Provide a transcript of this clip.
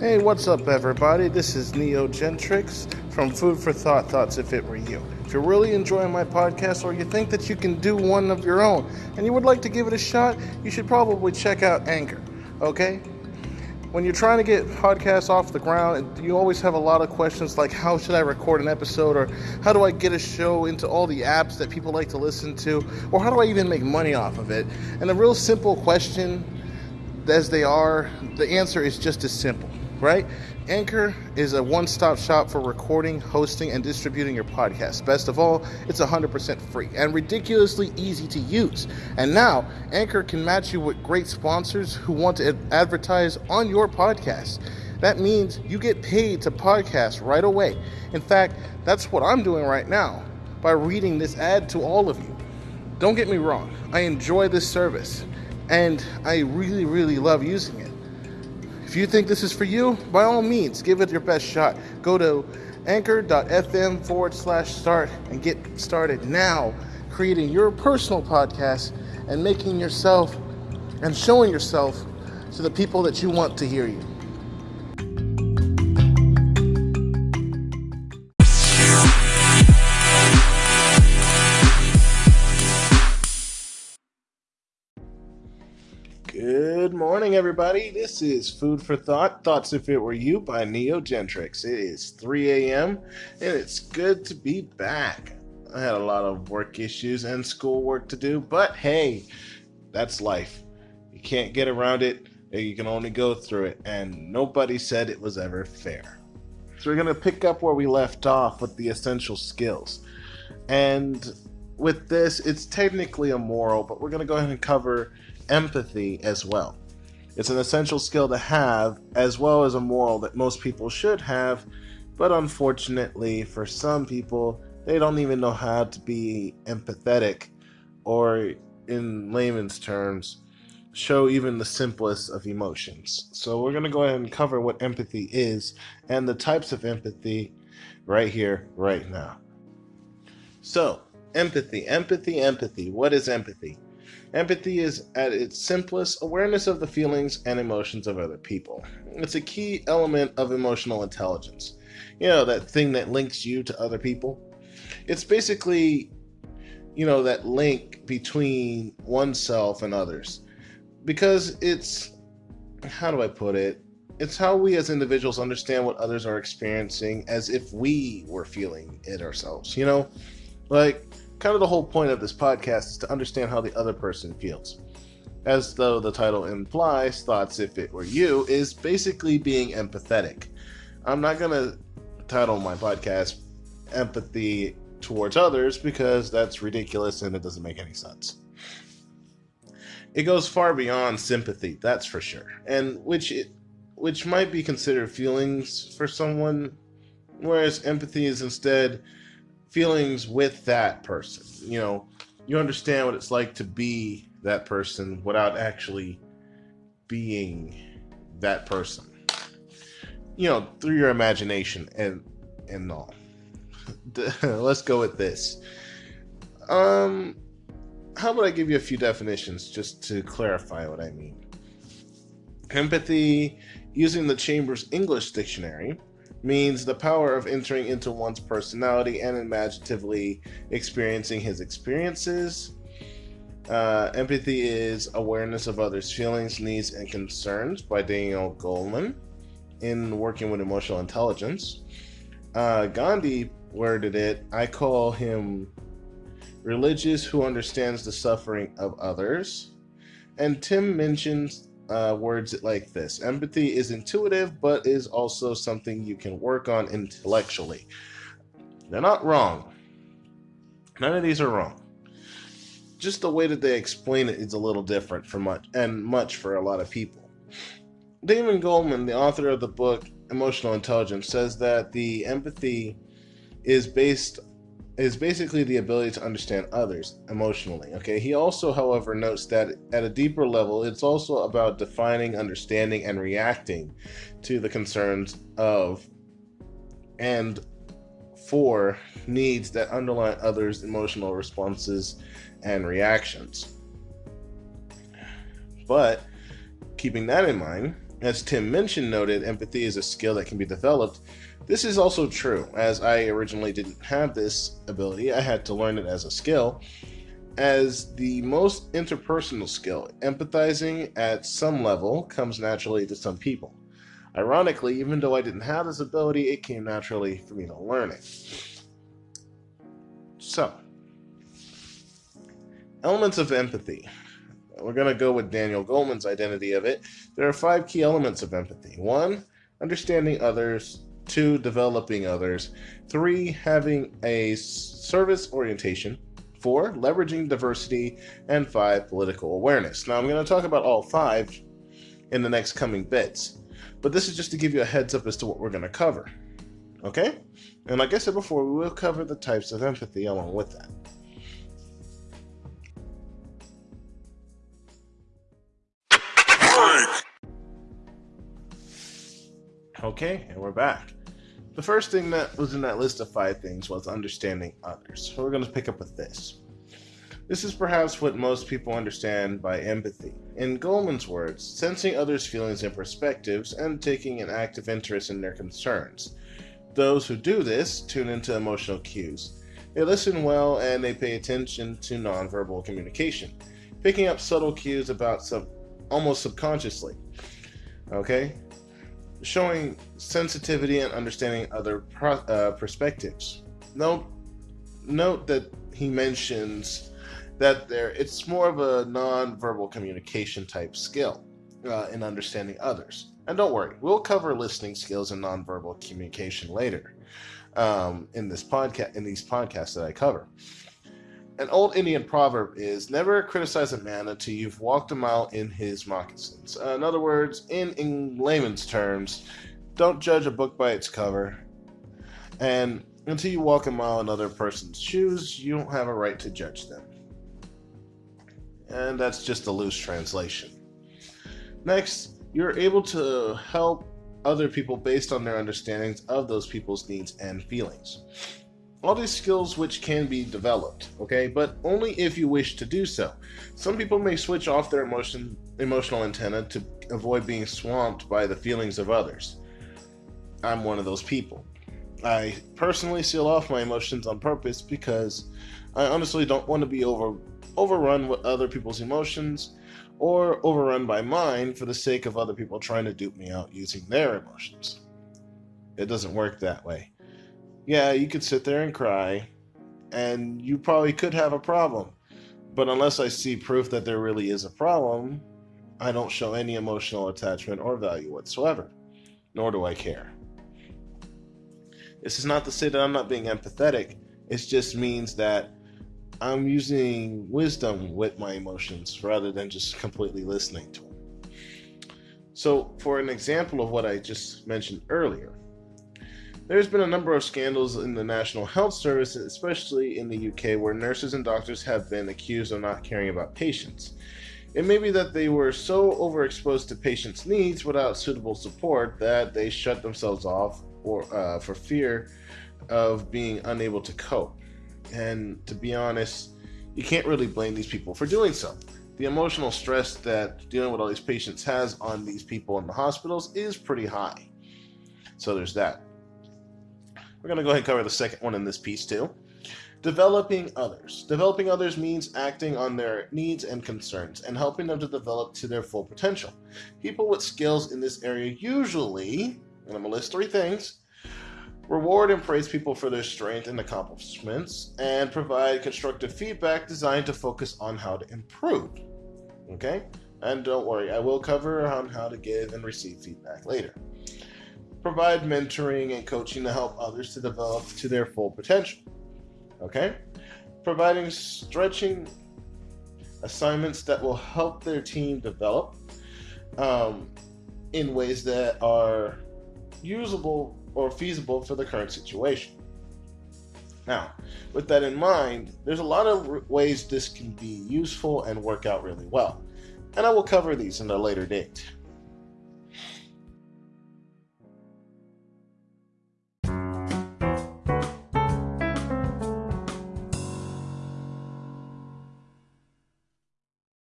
Hey, what's up, everybody? This is Neo Gentrix from Food for Thought Thoughts If It Were You. If you're really enjoying my podcast or you think that you can do one of your own and you would like to give it a shot, you should probably check out Anchor, okay? When you're trying to get podcasts off the ground, you always have a lot of questions like how should I record an episode or how do I get a show into all the apps that people like to listen to or how do I even make money off of it? And a real simple question as they are, the answer is just as simple right? Anchor is a one stop shop for recording, hosting, and distributing your podcast. Best of all, it's 100% free and ridiculously easy to use. And now, Anchor can match you with great sponsors who want to advertise on your podcast. That means you get paid to podcast right away. In fact, that's what I'm doing right now by reading this ad to all of you. Don't get me wrong, I enjoy this service and I really, really love using it. If you think this is for you, by all means, give it your best shot. Go to anchor.fm forward slash start and get started now creating your personal podcast and making yourself and showing yourself to the people that you want to hear you. Everybody. This is Food for Thought Thoughts If It Were You by Neo Gentrix. It is 3 a.m., and it's good to be back. I had a lot of work issues and school work to do, but hey, that's life. You can't get around it, you can only go through it, and nobody said it was ever fair. So, we're going to pick up where we left off with the essential skills. And with this, it's technically a moral, but we're going to go ahead and cover empathy as well. It's an essential skill to have, as well as a moral that most people should have, but unfortunately, for some people, they don't even know how to be empathetic, or in layman's terms, show even the simplest of emotions. So, we're going to go ahead and cover what empathy is and the types of empathy right here, right now. So, empathy, empathy, empathy. What is empathy? Empathy is, at its simplest, awareness of the feelings and emotions of other people. It's a key element of emotional intelligence. You know, that thing that links you to other people. It's basically, you know, that link between oneself and others. Because it's, how do I put it? It's how we as individuals understand what others are experiencing as if we were feeling it ourselves. You know, like kind of the whole point of this podcast is to understand how the other person feels. As though the title implies, Thoughts If It Were You is basically being empathetic. I'm not going to title my podcast Empathy Towards Others because that's ridiculous and it doesn't make any sense. It goes far beyond sympathy, that's for sure, and which it, which might be considered feelings for someone, whereas empathy is instead feelings with that person. You know, you understand what it's like to be that person without actually being that person. You know, through your imagination and and all. Let's go with this. Um how about I give you a few definitions just to clarify what I mean? Empathy using the Chambers English Dictionary means the power of entering into one's personality and imaginatively experiencing his experiences. Uh, empathy is awareness of others' feelings, needs, and concerns by Daniel Goleman in Working with Emotional Intelligence. Uh, Gandhi worded it I call him religious who understands the suffering of others. And Tim Minchin's uh, words like this empathy is intuitive, but is also something you can work on intellectually. They're not wrong. None of these are wrong. Just the way that they explain it is a little different for much and much for a lot of people. David Goldman, the author of the book Emotional Intelligence, says that the empathy is based is basically the ability to understand others emotionally. Okay. He also, however, notes that at a deeper level, it's also about defining, understanding, and reacting to the concerns of and for needs that underlie others' emotional responses and reactions. But keeping that in mind, As Tim Minchin, noted, empathy is a skill that can be developed. This is also true, as I originally didn't have this ability, I had to learn it as a skill. As the most interpersonal skill, empathizing at some level comes naturally to some people. Ironically, even though I didn't have this ability, it came naturally for me to learn it. So, elements of empathy. We're going to go with Daniel Goleman's identity of it. There are five key elements of empathy. One, understanding others. Two, developing others. Three, having a service orientation. Four, leveraging diversity. And five, political awareness. Now, I'm going to talk about all five in the next coming bits, but this is just to give you a heads up as to what we're going to cover. Okay? And like I said before, we will cover the types of empathy along with that. Okay, and we're back. The first thing that was in that list of five things was understanding others. So we're going to pick up with this. This is perhaps what most people understand by empathy. In Goleman's words, sensing others' feelings and perspectives and taking an active interest in their concerns. Those who do this tune into emotional cues. They listen well and they pay attention to nonverbal communication, picking up subtle cues about sub almost subconsciously. Okay? Showing sensitivity and understanding other pro, uh, perspectives. Note, note that he mentions that there it's more of a non-verbal communication type skill uh, in understanding others. And don't worry, we'll cover listening skills and nonverbal communication later um, in this podcast in these podcasts that I cover. An old Indian proverb is never criticize a man until you've walked a mile in his moccasins. Uh, in other words, in, in layman's terms, don't judge a book by its cover. And until you walk a mile in other person's shoes, you don't have a right to judge them. And that's just a loose translation. Next, you're able to help other people based on their understandings of those people's needs and feelings all these skills which can be developed, okay, but only if you wish to do so. Some people may switch off their emotion, emotional antenna to avoid being swamped by the feelings of others. I'm one of those people. I personally seal off my emotions on purpose because I honestly don't want to be over overrun with other people's emotions or overrun by mine for the sake of other people trying to dupe me out using their emotions. It doesn't work that way yeah, you could sit there and cry, and you probably could have a problem. But unless I see proof that there really is a problem, I don't show any emotional attachment or value whatsoever, nor do I care. This is not to say that I'm not being empathetic, it just means that I'm using wisdom with my emotions rather than just completely listening to them. So, for an example of what I just mentioned earlier, there's been a number of scandals in the National Health Service, especially in the UK, where nurses and doctors have been accused of not caring about patients. It may be that they were so overexposed to patients' needs without suitable support that they shut themselves off or uh, for fear of being unable to cope. And to be honest, you can't really blame these people for doing so. The emotional stress that dealing with all these patients has on these people in the hospitals is pretty high. So there's that. We're going to go ahead and cover the second one in this piece too. Developing others. Developing others means acting on their needs and concerns and helping them to develop to their full potential. People with skills in this area usually, and I'm going to list three things, reward and praise people for their strength and accomplishments, and provide constructive feedback designed to focus on how to improve. Okay? And don't worry, I will cover on how to give and receive feedback later provide mentoring and coaching to help others to develop to their full potential. Okay? Providing stretching assignments that will help their team develop um, in ways that are usable or feasible for the current situation. Now, with that in mind, there's a lot of ways this can be useful and work out really well, and I will cover these in a later date.